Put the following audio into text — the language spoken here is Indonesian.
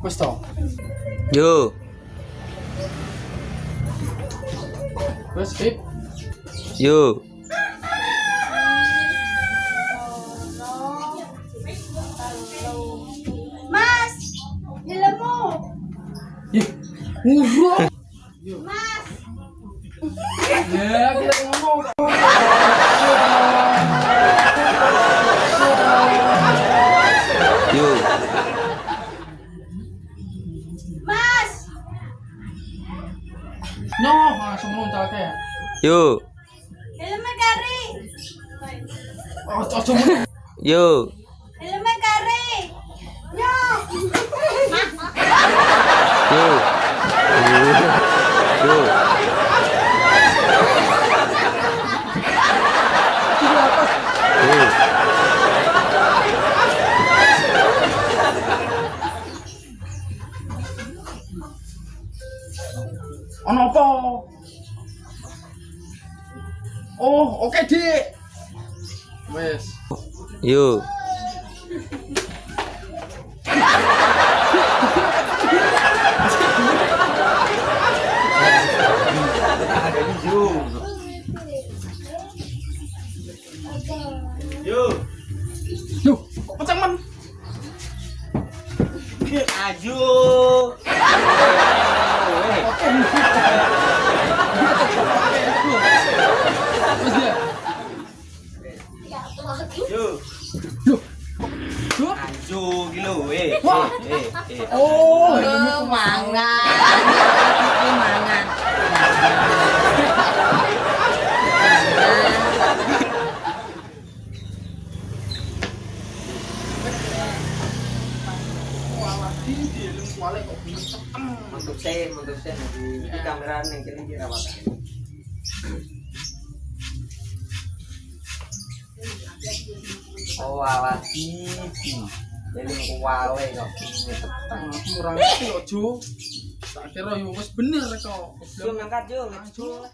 Questo. Yo. Questo. Yo. Mas, Ya, kita ngomong. Yo, mas. No, langsung yo, Gila mo kari. Oh, cocok banget. yo, Gila mo kari. Yo. yo. Yo, Ono apa? Oh, oke, Dik. Wes. Yo, Yuk, kok pecah man? Wes Yuk. Yuk. Wah. Oh, Oh, mangan. Ini mangan. Untuk saya, untuk saya di, kamera yang kiri kira TV. Jadi mau wale kok ini petang. Kurang ngerti kok, Jo. Tak kira yo wis bener kok. Jo ngangkat go.